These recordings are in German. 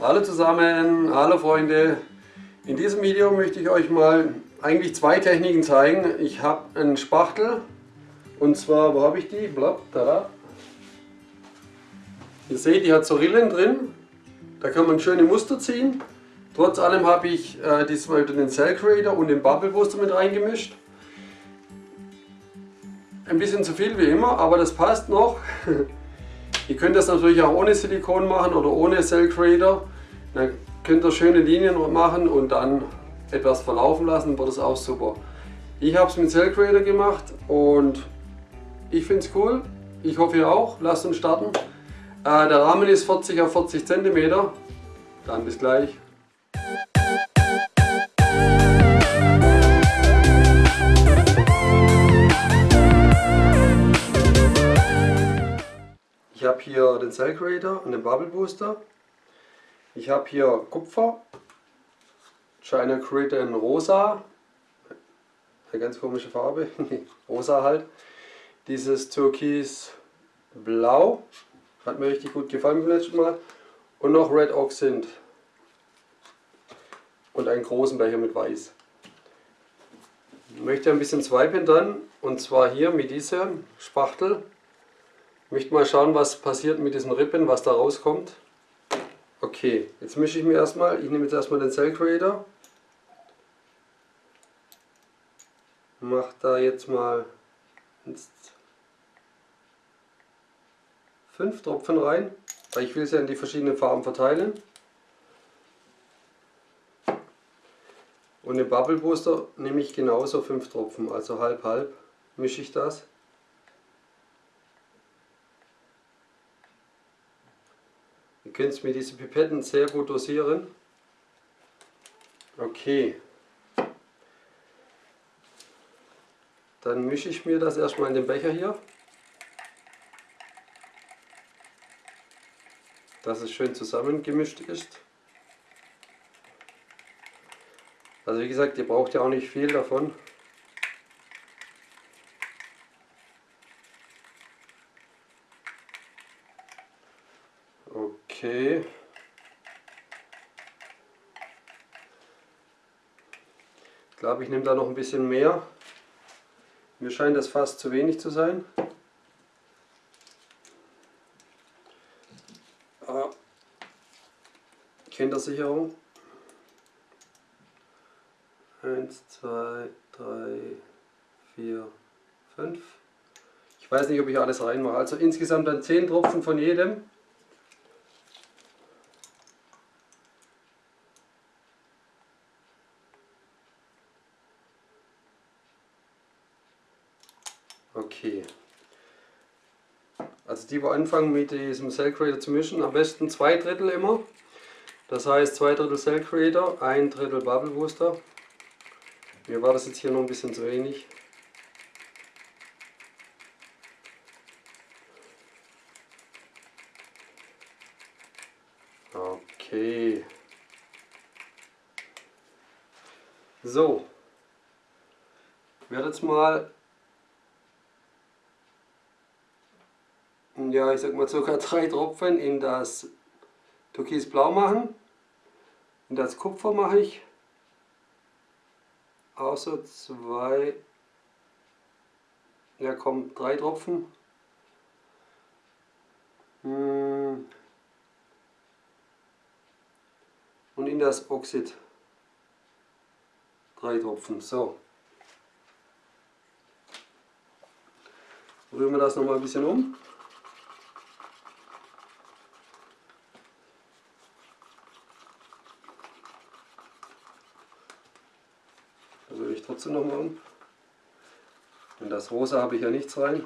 Hallo zusammen, hallo Freunde. In diesem Video möchte ich euch mal eigentlich zwei Techniken zeigen. Ich habe einen Spachtel und zwar, wo habe ich die? Blatt, da. Ihr seht, die hat so Rillen drin. Da kann man schöne Muster ziehen. Trotz allem habe ich äh, diesmal den Cell Creator und den Bubble Booster mit reingemischt. Ein bisschen zu viel wie immer, aber das passt noch. ihr könnt das natürlich auch ohne Silikon machen oder ohne Cell Creator. Dann könnt ihr schöne Linien machen und dann etwas verlaufen lassen, wird das auch super. Ich habe es mit Cell Creator gemacht und ich finde es cool. Ich hoffe ihr auch. Lasst uns starten. Äh, der Rahmen ist 40 auf 40 cm. Dann bis gleich. Hier den Cell Creator und den Bubble Booster. Ich habe hier Kupfer, China Creator in rosa, eine ganz komische Farbe, rosa halt. Dieses Türkis Blau, hat mir richtig gut gefallen beim letzten Mal. Und noch Red sind. Und einen großen Becher mit Weiß. Ich möchte ein bisschen swipen dann, und zwar hier mit diesem Spachtel. Ich möchte mal schauen, was passiert mit diesen Rippen, was da rauskommt. Okay, jetzt mische ich mir erstmal, ich nehme jetzt erstmal den Cell Creator. Mache da jetzt mal fünf Tropfen rein, weil ich will es ja in die verschiedenen Farben verteilen. Und den Bubble Booster nehme ich genauso fünf Tropfen, also halb halb mische ich das. Könnt mit diesen Pipetten sehr gut dosieren. Okay. Dann mische ich mir das erstmal in den Becher hier. Dass es schön zusammengemischt ist. Also wie gesagt, ihr braucht ja auch nicht viel davon. Okay. Ich glaube, ich nehme da noch ein bisschen mehr. Mir scheint das fast zu wenig zu sein. Ah. Kindersicherung. 1, 2, 3, 4, 5. Ich weiß nicht, ob ich alles reinmache. Also insgesamt dann 10 Tropfen von jedem. Okay. Also die, wir anfangen mit diesem Cell Creator zu mischen, am besten zwei Drittel immer. Das heißt zwei Drittel Cell Creator, ein Drittel Bubble Booster. Mir war das jetzt hier noch ein bisschen zu wenig. Okay. So. Ich werde jetzt mal ja, ich sag mal ca. drei Tropfen in das Türkisblau machen. In das Kupfer mache ich außer zwei, ja komm, drei Tropfen. Hm. Und in das Oxid drei Tropfen. So. Rühren wir das nochmal ein bisschen um. Ich trotzdem nochmal um. In das Rosa habe ich ja nichts rein.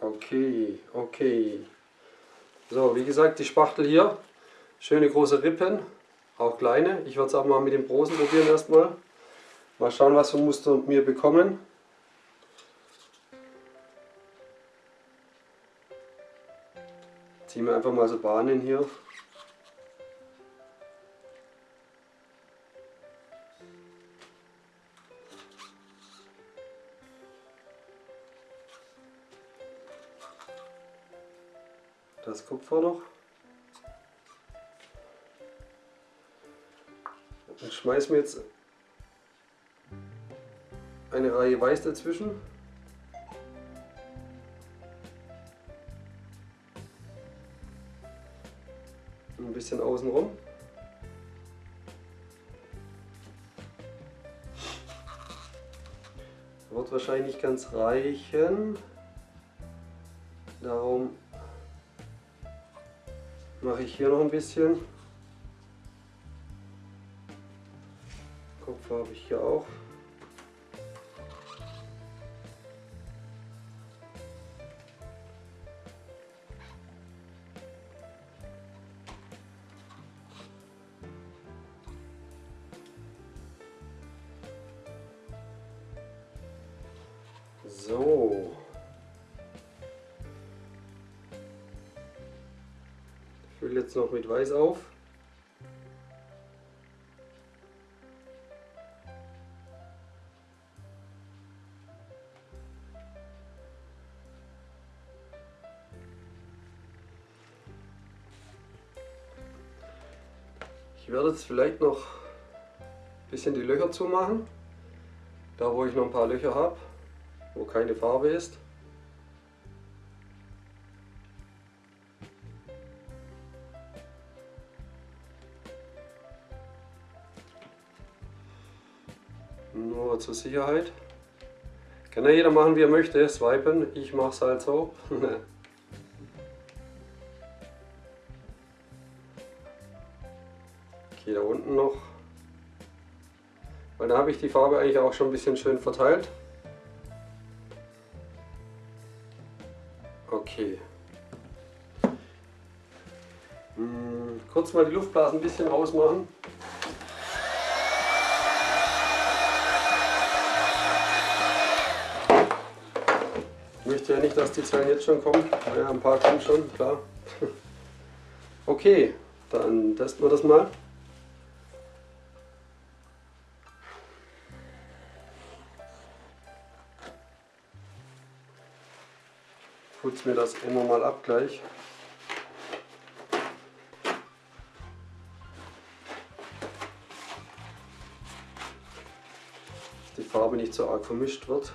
Okay, okay. So, wie gesagt, die Spachtel hier. Schöne große Rippen, auch kleine. Ich werde es auch mal mit dem großen probieren erstmal. Mal schauen, was für Muster wir bekommen. Ziehen wir einfach mal so Bahnen hier. Das Kupfer noch. Und schmeißen wir jetzt eine Reihe Weiß dazwischen. Ein bisschen außenrum. Wird wahrscheinlich ganz reichen. Darum mache ich hier noch ein bisschen. Kopf habe ich hier auch. So. Jetzt noch mit Weiß auf. Ich werde jetzt vielleicht noch ein bisschen die Löcher zumachen, da wo ich noch ein paar Löcher habe wo keine Farbe ist. Nur zur Sicherheit. Kann ja jeder machen wie er möchte, swipen. Ich mache es halt so. okay, da unten noch. Weil da habe ich die Farbe eigentlich auch schon ein bisschen schön verteilt. Okay. Hm, kurz mal die Luftblasen ein bisschen rausmachen. Ja nicht, dass die Zellen jetzt schon kommen. Ja, ein paar kommen schon, klar. Okay, dann testen wir das mal. putze mir das immer mal ab gleich. Dass die Farbe nicht so arg vermischt wird.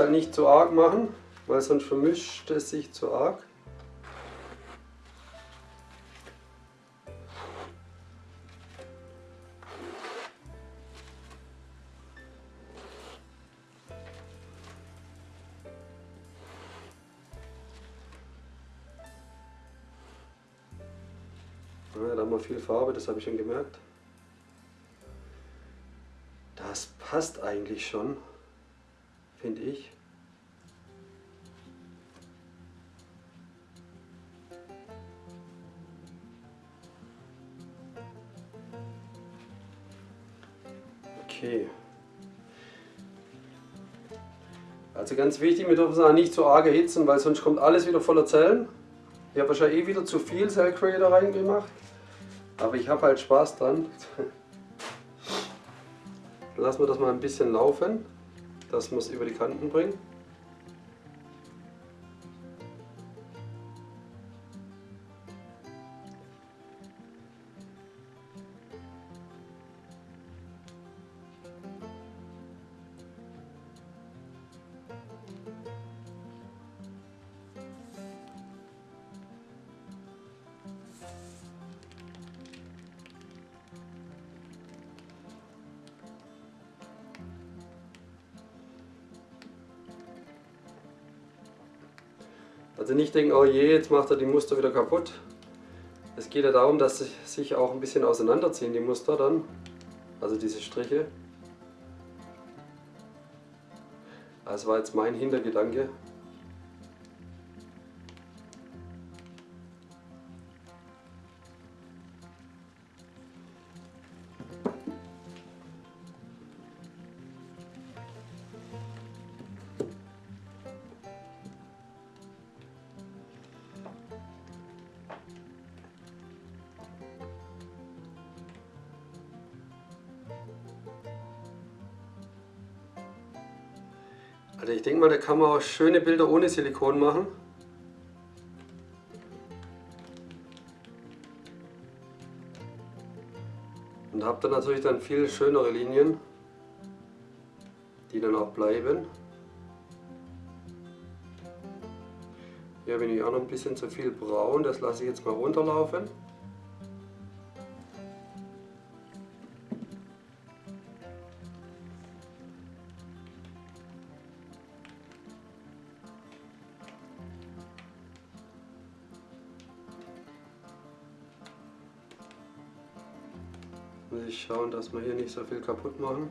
Halt nicht zu arg machen, weil sonst vermischt es sich zu arg. Ja, da haben wir viel Farbe, das habe ich schon gemerkt. Das passt eigentlich schon finde ich. Okay. Also ganz wichtig, wir dürfen es auch nicht zu arg erhitzen, weil sonst kommt alles wieder voller Zellen. Ich habe wahrscheinlich eh wieder zu viel Cell Creator reingemacht. Aber ich habe halt Spaß dran. Lassen wir das mal ein bisschen laufen wir es über die Kanten bringen. Also nicht denken, oh je, jetzt macht er die Muster wieder kaputt. Es geht ja darum, dass sie sich auch ein bisschen auseinanderziehen, die Muster dann. Also diese Striche. Das war jetzt mein Hintergedanke. Also ich denke mal, da kann man auch schöne Bilder ohne Silikon machen. Und habt dann natürlich dann viel schönere Linien, die dann auch bleiben. Hier bin ich auch noch ein bisschen zu viel braun, das lasse ich jetzt mal runterlaufen. Ich schauen, dass wir hier nicht so viel kaputt machen.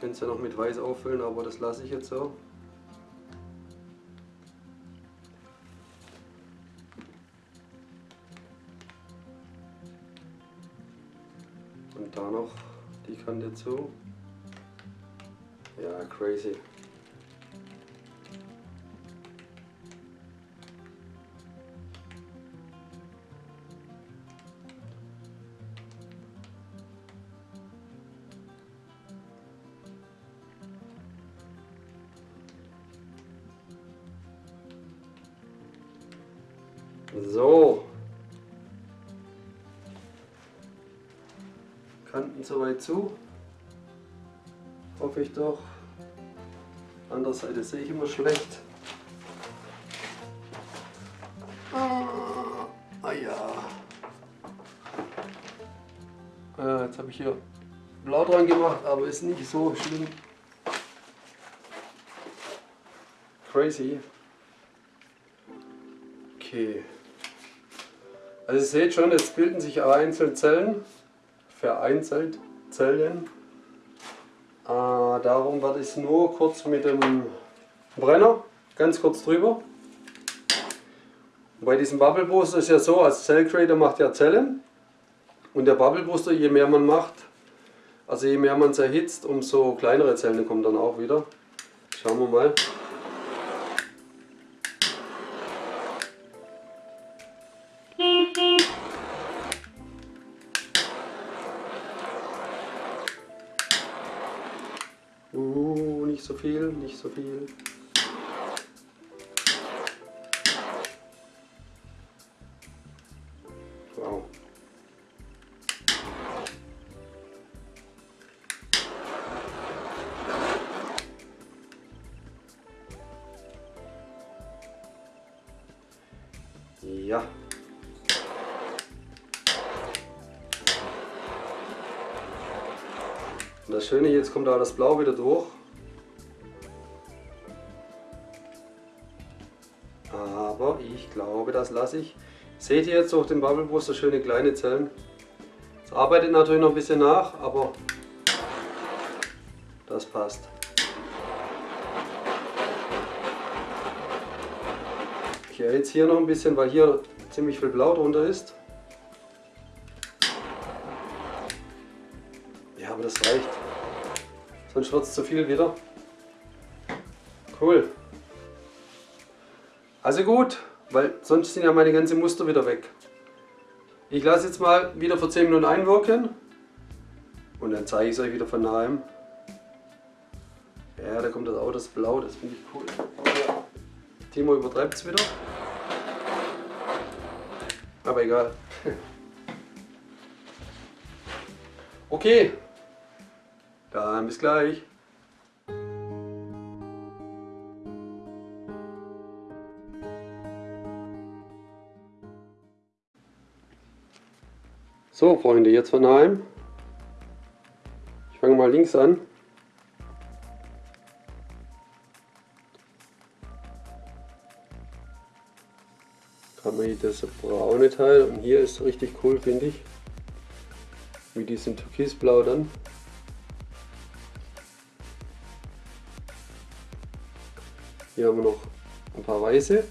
Könnte es ja noch mit Weiß auffüllen, aber das lasse ich jetzt so. Und da noch die Kante zu. Ja, crazy. Kanten soweit zu. Hoffe ich doch. Andere Seite sehe ich immer schlecht. Ah, ah ja. Äh, jetzt habe ich hier blau dran gemacht, aber ist nicht so schlimm. Crazy. Okay. Also ihr seht schon, es bilden sich einzelne Zellen, vereinzelt Zellen. Äh, darum werde ich es nur kurz mit dem Brenner, ganz kurz drüber. bei diesem Bubble Booster ist ja so, als Cell Creator macht ja Zellen. Und der Bubble Booster, je mehr man macht, also je mehr man es erhitzt, umso kleinere Zellen kommen dann auch wieder. Schauen wir mal. Uh, nicht so viel, nicht so viel. Kommt da das Blau wieder durch. Aber ich glaube, das lasse ich. Seht ihr jetzt durch den Bubble Booster schöne kleine Zellen? Es arbeitet natürlich noch ein bisschen nach, aber das passt. Ich erhitze hier noch ein bisschen, weil hier ziemlich viel Blau drunter ist. Ja, aber das reicht. Sonst wird es zu viel wieder. Cool. Also gut, weil sonst sind ja meine ganzen Muster wieder weg. Ich lasse jetzt mal wieder für 10 Minuten einwirken und dann zeige ich es euch wieder von nahem. Ja, da kommt das auch das Blau, das finde ich cool. Timo übertreibt es wieder. Aber egal. Okay, dann bis gleich. So Freunde, jetzt von daheim. Ich fange mal links an. Kann man hier das braune Teil und hier ist richtig cool finde ich. Mit diesem Türkisblau dann. Hier haben wir noch ein paar weiße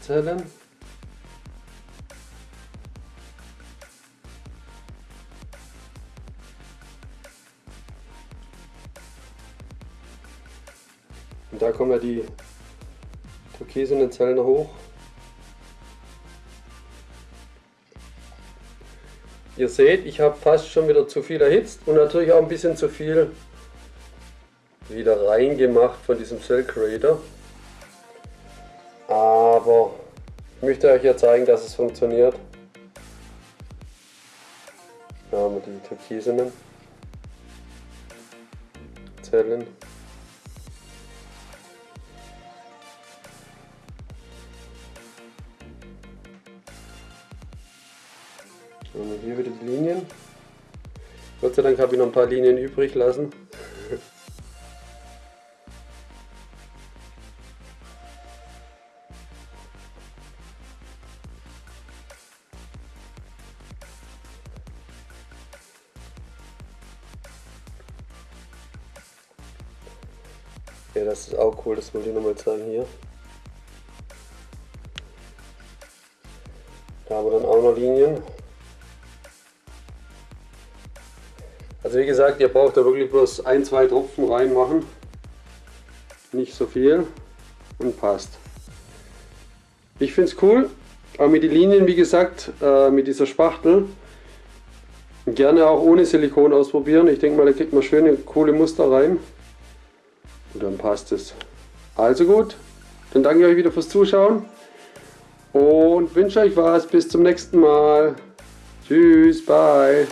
Zellen. Und da kommen ja die türkisenen Zellen hoch. Ihr seht, ich habe fast schon wieder zu viel erhitzt und natürlich auch ein bisschen zu viel wieder reingemacht von diesem Cell Creator. Aber ich möchte euch ja zeigen, dass es funktioniert. Da haben wir die türkisenen Zellen. Und hier wieder die Linien. Gott sei Dank habe ich noch ein paar Linien übrig lassen. Ja, das ist auch cool, das wollte ich nochmal zeigen hier. Da haben wir dann auch noch Linien. Also wie gesagt, ihr braucht da wirklich bloß ein, zwei Tropfen reinmachen. Nicht so viel und passt. Ich finde es cool, aber mit den Linien, wie gesagt, äh, mit dieser Spachtel, gerne auch ohne Silikon ausprobieren. Ich denke mal, da kriegt man schöne, coole Muster rein. Und dann passt es. Also gut, dann danke ich euch wieder fürs Zuschauen und wünsche euch was. Bis zum nächsten Mal. Tschüss, bye.